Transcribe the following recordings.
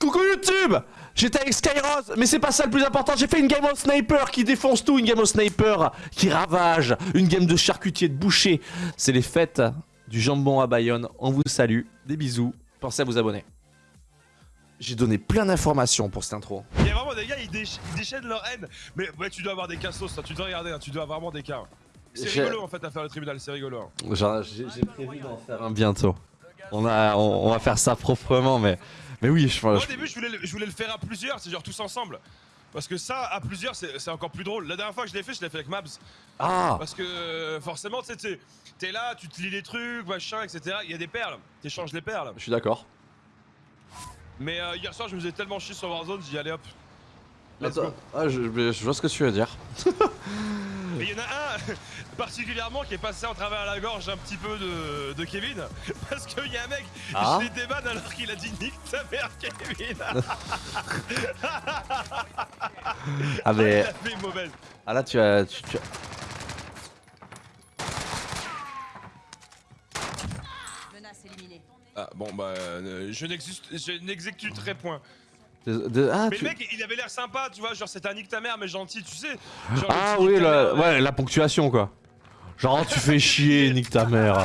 Coucou YouTube J'étais avec Skyrose, mais c'est pas ça le plus important, j'ai fait une game au sniper qui défonce tout, une game au sniper qui ravage, une game de charcutier, de boucher. C'est les fêtes du jambon à Bayonne, on vous salue, des bisous, pensez à vous abonner. J'ai donné plein d'informations pour cette intro. Il y a vraiment des gars, ils, déch ils déchaînent leur haine. Mais ouais, tu dois avoir des cassos, toi. tu dois regarder, hein, tu dois avoir vraiment des cas. C'est rigolo en fait à faire le tribunal, c'est rigolo. hein. Genre, J'ai j'ai prévu d'en faire un bientôt. On, a, on, on va faire ça proprement, mais, mais oui, je Moi pense... au début, je voulais, le- je voulais le faire à plusieurs, c'est genre tous ensemble. Parce que ça, à plusieurs, c'est encore plus drôle. La dernière fois que je l'ai fait, je l'ai fait avec Mabs. Ah Parce que euh, forcément, tu sais, t'es- là, tu te lis les trucs, machin, etc. Il y a des perles, t'échanges les perles. Je suis d'accord. Mais euh, hier soir, je me faisais tellement chier sur Warzone, j'ai dit allez hop. Let's Attends, go. ah, je, je vois ce que tu veux dire. Et il y en a un particulièrement qui est passé en travers la gorge un petit peu de, de Kevin. Parce qu'il y a un mec, Ah. je l'ai débanne alors qu'il a dit nique ta mère, Kevin. Ah mais... Il a fait mauvaise. Ah là tu as... Tu, tu as- Menace éliminée. Ah bon bah euh, je n'existe- je n'exécuterai point. De- de- ah, Mais tu- le mec il avait l'air sympa tu vois genre c'était un nique ta mère mais gentil tu sais. Genre, Ah oui, la, mère, ouais, la ponctuation quoi. Genre tu fais chier, nique ta mère.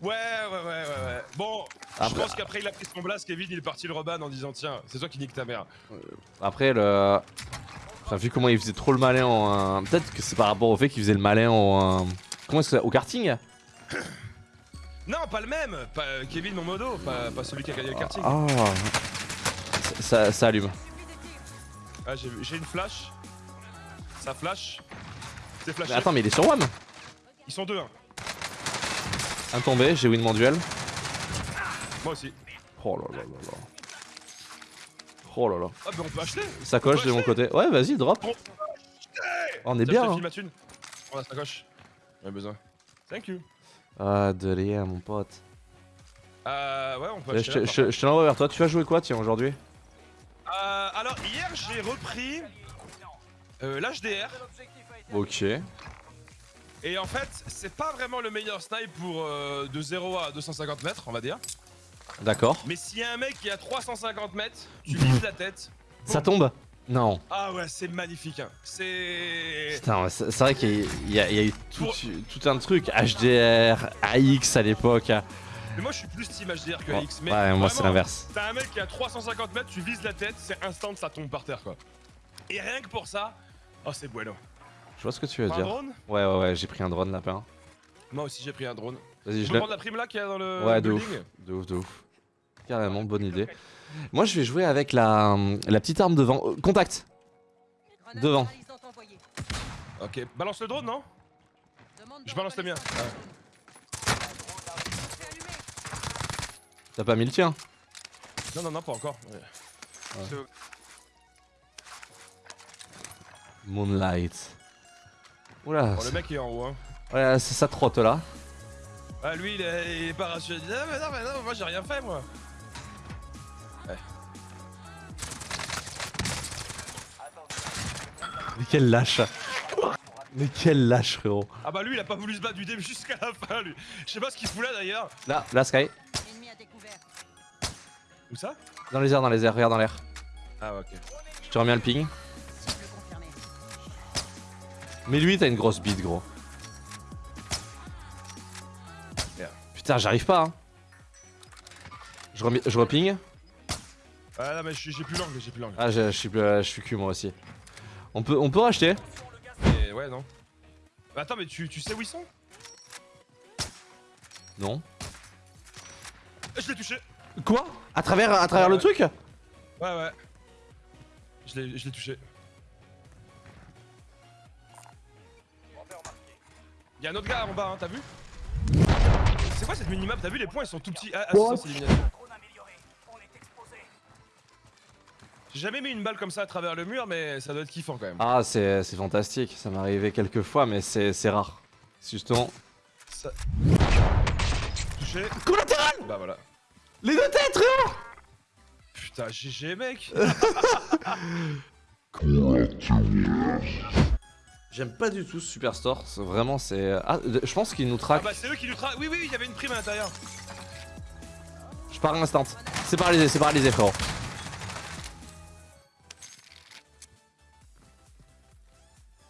Ouais ouais ouais ouais ouais. Bon je pense qu'après il a pris son blast Kevin il est parti le reban en disant tiens c'est toi qui nique ta mère. Après le... Enfin vu comment il faisait trop le malin en... euh, Peut-être que c'est par rapport au fait qu'il faisait le malin en... euh, Comment est-ce que... Au karting? Non pas le même pas euh, Kevin mon modo pas, pas celui qui a gagné le karting. Ah... ça, ça allume. Ah, j'ai j'ai une flash. Ça flash. C'est flashé. Mais attends mais il est sur one Ils sont deux, hein. Un tombé, j'ai win mon duel. Moi aussi. Oh là là là là. Oh là là. Ah, bah on peut acheter. Sacoche de mon côté. Ouais vas-y drop. On est bien hein. ma thune. Sacoche. J'ai besoin. Thank you. Ah de rien mon pote. Euh, ouais, on peut acheter. je te l'envoie vers toi. Tu vas jouer quoi tiens aujourd'hui? Euh, alors, hier, j'ai repris euh, l'HDR. Ok. Et en fait, c'est pas vraiment le meilleur snipe pour euh, de 0 à 250 mètres, on va dire. D'accord. Mais s'il y a un mec qui est à 350 mètres, tu vises la tête. Ça tombe Non. Ah ouais, c'est magnifique. Hein. C'est. Putain, ouais, c'est vrai qu'il y, a- y y eu tout, tout un truc. HDR, AX à l'époque. Mais moi, je suis plus team HDR que AX. Mais ouais, moi c'est l'inverse. T'as un mec qui est à 350 mètres, tu vises la tête, c'est instant, ça tombe par terre quoi. Et rien que pour ça, oh c'est bueno. Je vois ce que tu veux Prends un dire. drone Ouais, ouais, ouais, j'ai pris un drone lapin. Moi aussi j'ai pris un drone. Vas-y, Je je peux le. prendre la prime là qu'il y a dans le Ouais, de ouf. building De ouf, de ouf. Carrément, bonne idée. Moi, je vais jouer avec la, la petite arme devant. Euh, Contact Devant. Ok, balance le drone non? Je balance le mien. C'est allumé. T'as pas mis le tien Non, non, non, pas encore. Ouais. Moonlight. Oula, Bon, le mec est en haut. Hein. ouais, c'est ça trotte là. Ah, lui il est, il est pas rassuré. Il dit, Ah, mais non, mais non, moi j'ai rien fait moi. Mais quel lâche Mais quel lâche, frérot. Ah bah lui il a pas voulu se battre du début jusqu'à la fin lui. Je sais pas ce qu'il fout là d'ailleurs. Là, là, Sky. Ça Dans les airs, dans les airs, regarde dans l'air. Ah ok. Je te remets le ping. Mais lui, t'as une grosse bite, gros. Putain, j'arrive pas, hein. Je, je reping. Ah là mais j'ai plus l'angle, j'ai plus l'angle. Ah, je, suis, je suis cul, moi aussi. On peut, on peut racheter Mais ouais non. Mais attends mais tu, tu sais où ils sont? Non. Je l'ai touché. Quoi? À travers, à travers Ouais, le truc? Ouais ouais. Je l'ai je l'ai touché. Y'a un autre gars en bas, hein, t'as vu? C'est quoi cette minimap? T'as vu les points ils sont tout petits Ah, ah c'est ça c'est l'élimination. J'ai jamais mis une balle comme ça à travers le mur mais ça doit être kiffant quand même. Ah, c'est c'est fantastique. Ça m'est arrivé quelques fois, mais c'est c'est rare. C'est Justement. Ça... Touché. Collatéral Bah voilà. Les deux têtes, frérot Putain GG mec J'aime pas du tout ce Superstore. Vraiment, c'est. Ah, je pense qu'il nous Ah traque. bah c'est eux qui nous tra... Oui oui il y avait une prime à l'intérieur. Je pars instant. C'est paralysé, c'est paralysé, frérot.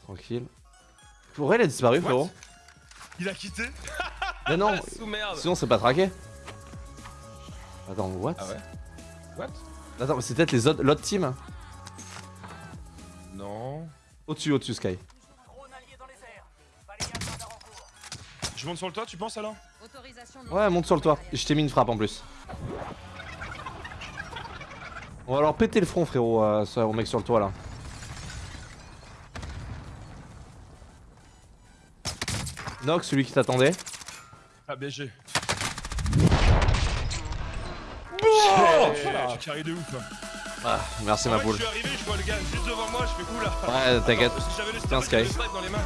Tranquille. Pourquoi il a disparu, What frérot Il a quitté Mais non, Ah, sous merde sinon c'est pas traqué. Attends, what Ah ouais What Attends, mais c'est peut-être les autres, l'autre team Non. Au-dessus, au-dessus, Sky. Je monte sur le toit, tu penses alors Ouais, monte sur le toit. Je t'ai mis une frappe en plus. On va alors péter le front, frérot, euh, ça, au mec sur le toit là. Nox, celui qui t'attendait. Ah BG. Oh Tu carré de ouf. hein. Ah, merci ma fait, poule. Je suis arrivé, je vois le gars juste devant moi, je fais oula. Ouais, t'inquiète. J'avais le Sky. le dans les mains.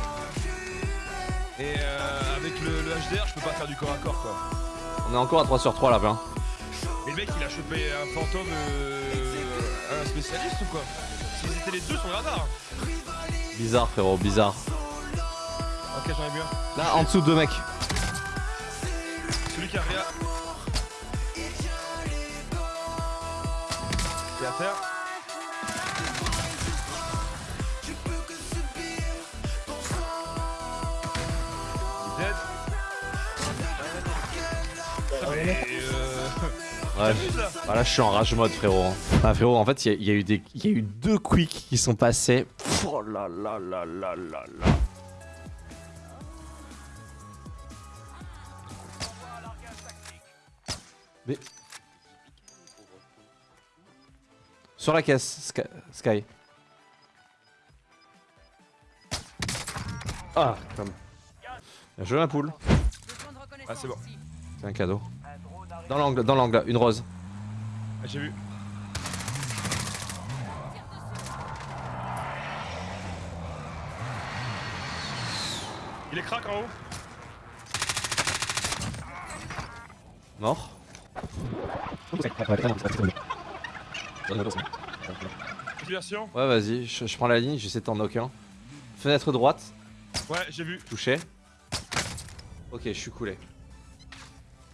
Et euh, avec le, le HDR, je peux pas faire du corps à corps quoi. On est encore à 3 sur 3 là, plein. Mais le mec il a chopé un fantôme, euh, un spécialiste ou quoi? S'ils étaient les deux sur le radar. Bizarre, frérot, bizarre. Ok, j'en ai vu un. Là, en dessous, deux mecs. Celui qui a rien. À euh... Ouais. là Ah, là, je suis en rage mode, frérot. Ah, frérot, en fait, il y, y a eu des, il y a eu deux quicks qui sont passés. Oh là là là là là là. Mais. Sur la caisse, Sky. Ah, comme. Bien joué, ma poule. Ah, c'est bon. C'est un cadeau. Dans l'angle, dans l'angle, une rose. Ah, j'ai vu. Il est crack en haut. Mort. Version. Ouais, vas-y, je, je prends la ligne, j'essaie de t'en knock un. Fenêtre droite, Ouais, j'ai vu. touché. Ok, je suis coulé.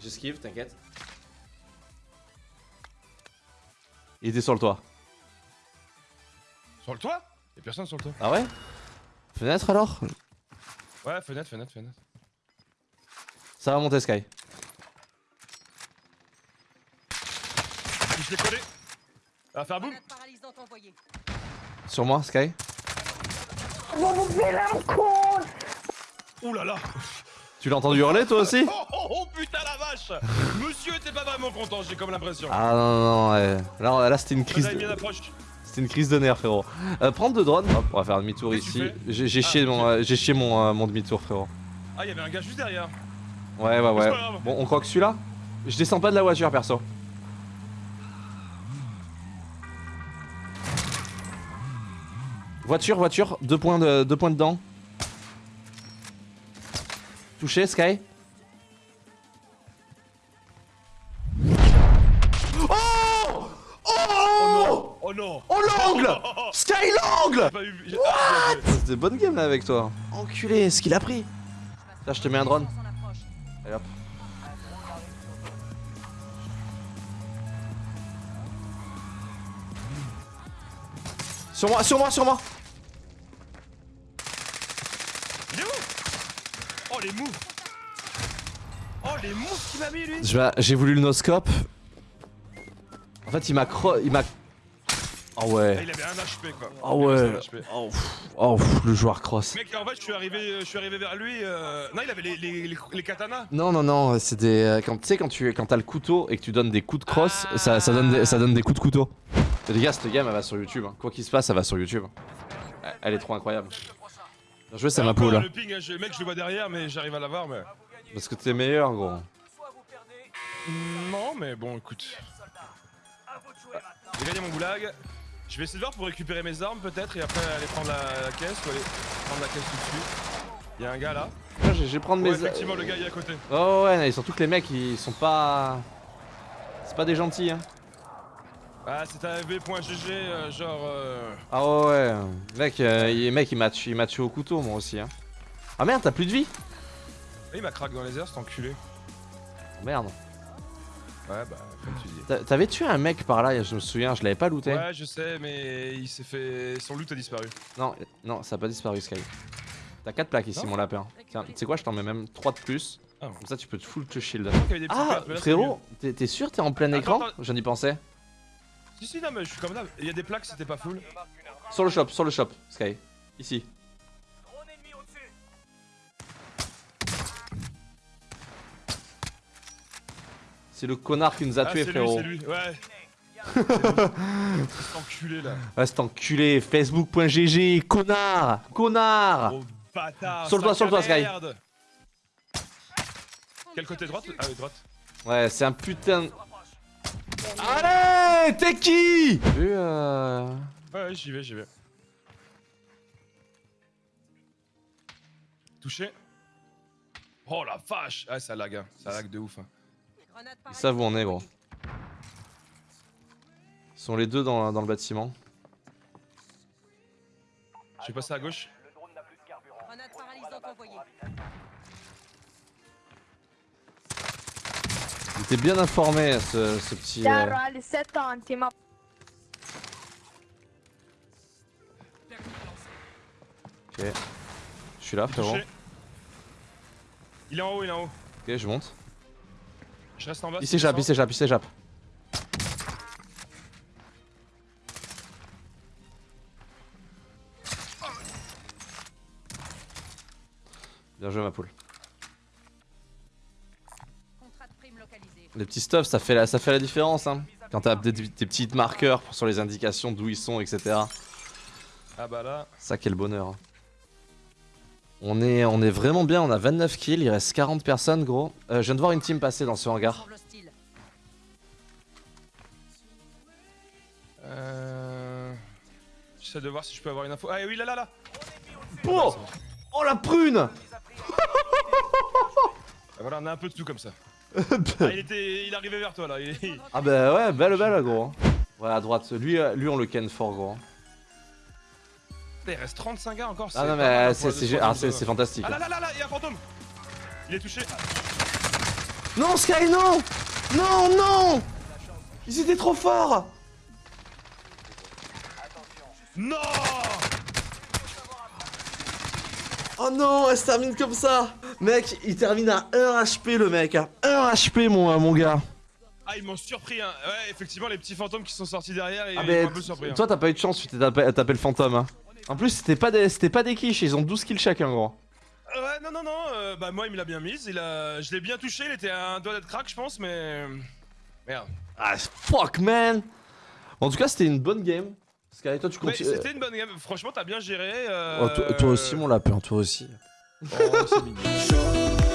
J'esquive, t'inquiète. Il était sur le toit. Sur le toit? Y'a personne sur le toit. Ah ouais? Fenêtre alors? Ouais, fenêtre, fenêtre, fenêtre. Ça va monter Sky? Je l'ai collé. Va faire boum. Sur moi Sky Ouh là là. Tu l'as entendu hurler toi aussi Oh, oh, oh putain la vache Monsieur était pas vraiment content, j'ai comme l'impression. Ah non non non ouais. Là, là c'était une crise de... C'était une crise de nerfs frérot. Euh, prendre deux drones, Hop, on va faire demi-tour que tu ici. J'ai Ah, chié, mon, ok. euh, j'ai chié mon, euh, mon demi-tour frérot. Ah, y'avait un gars juste derrière. Ouais ouais ouais. Bon on croit que celui-là Je descends pas de la voiture perso. Voiture, voiture, deux points, de, deux points dedans. Touché, Sky. Oh Oh Oh non Oh l'angle Sky l'angle j'ai- Ah, bien joué. C'est des bonnes games là avec toi. Enculé, ce qu'il a pris. Là, je te mets un drone. Allez hop. Sur moi, sur moi, sur moi Il est où Oh les moves Oh les moves qu'il m'a mis lui Je vais- J'ai voulu le noscope. En fait, il m'a cro... Il m'a... Oh Ah, ouais. Il avait un HP quoi. Ah avait ouais. Oh, pff. Oh, pff, le joueur cross. Mec, en fait, je suis arrivé, je suis arrivé vers lui. euh, Non, il avait les, les, les, les katanas. Non, non, non, c'est des... euh, Quand tu sais, quand tu quand t'as le couteau et que tu donnes des coups de cross, ça, ça, donne des, ça donne des coups de couteau. Et les gars, cette game, elle va sur YouTube. hein. Quoi qu'il se passe, elle va sur YouTube. Elle- Elle est trop incroyable. Bien joué, c'est ma poule. Le ping, je- le mec, je le vois derrière, mais j'arrive à l'avoir. Mais... Parce que t'es meilleur, gros. Non, mais bon, écoute. J'ai gagné mon goulag. Je vais essayer de voir pour récupérer mes armes peut-être et après aller prendre la, la caisse ou aller prendre la caisse tout de suite. Il y a un gars là. Je je vais prendre Ouais, mes... effectivement, le gars il est à côté. Oh ouais, non, surtout que les mecs, ils sont pas... C'est pas des gentils, hein. Ah, c'est un v.gg, euh, genre. Euh... Ah ouais, ouais. Mec, euh, il, mec, il m'a tué, au couteau, moi aussi, hein. Ah merde, t'as plus de vie Ah, il m'a craqué dans les airs, cet enculé. Oh, Merde. Ouais, bah, comme tu dis. T'a- T'avais tué un mec par là, je me souviens, je l'avais pas looté. Ouais, je sais, mais il s'est fait. Son loot a disparu. Non, non, ça a pas disparu Sky. T'as 4 plaques ici, Non mon lapin. Tiens, tu sais quoi, je t'en mets même 3 de plus. Ah. Comme ça, tu peux te full te shield. Ah, frérot, t'es sûr t'es en plein Attends, écran attends. Je viens d'y penser. mieux. Si, si, non, mais je suis comme là. Il y a des plaques, c'était pas full. Sur le shop, sur le shop, Sky. Ici. C'est le connard qui nous a Ah, tués, c'est lui, frérot. c'est lui, ouais. C'est lui. Cet enculé là. Ah, cet enculé, facebook.gg, connard Connard Gros bâtard. Sur le toit, sur le toit, Sky. Quel côté droite Ah, oui, droite. Ouais, c'est un putain. de- Allez, t'es qui? Vu, euh... Ouais, ouais, j'y vais, j'y vais. Touché. Oh la vache Ah, ça lag, hein. ça lag de ouf. hein. Ils savent où on est, gros. Ils sont les deux dans, dans le bâtiment. Je vais passer à gauche. Il était bien informé, ce, ce petit. euh, Chiaro alle 70, ma Ok. Je suis là, frérot. Il est en haut, il est en haut. Ok, je monte. Je reste en bas. Il s'échappe, il s'échappe, il s'échappe. Bien joué, ma poule. Les petits stuffs, ça fait la, ça fait la différence. Hein. Quand t'as des, des petits marqueurs sur les indications d'où ils sont, etc. Ah bah là. Ça, quel bonheur. hein. On est, on est vraiment bien, on a 29 kills, il reste 40 personnes, gros. Euh, je viens de voir une team passer dans ce hangar. Euh... J'essaie de voir si je peux avoir une info. Ah oui, là, là, là Oh Oh la prune Ah, Voilà, on a un peu de tout comme ça. ah, il était... Il arrivait vers toi, là. Il- Ah bah ouais, belle belle gros. Ouais, à droite, lui, euh, lui on le ken fort, gros. Il reste 35 gars encore. Ah non mais euh, c'est ah, c'est- fantastique. Ah là là là là, il y a un fantôme Il est touché. Non Sky, non Non, non Ils étaient trop forts Non Oh non, elle se termine comme ça Mec, il termine à 1 HP le mec, à 1 HP mon, mon gars Ah, ils m'ont surpris, hein. Ouais, effectivement, les petits fantômes qui sont sortis derrière, ils Ah ils m'ont un peu surpris. hein. toi t'as pas eu de chance, tu t'es tapé, tapé le fantôme hein. En plus c'était pas des c'était pas des quiches, ils ont 12 kills chacun gros. Euh, Ouais, non, non, non, euh, bah moi il me l'a bien mise, il a... je l'ai bien touché, il était à un doigt d'être crack, je pense, mais... Merde. Ah fuck man En tout cas c'était une bonne game. Sky, toi tu continues. c'était une bonne game, franchement t'as bien géré. euh, Oh, toi, toi aussi mon lapin, toi aussi. Oh, c'est mignon.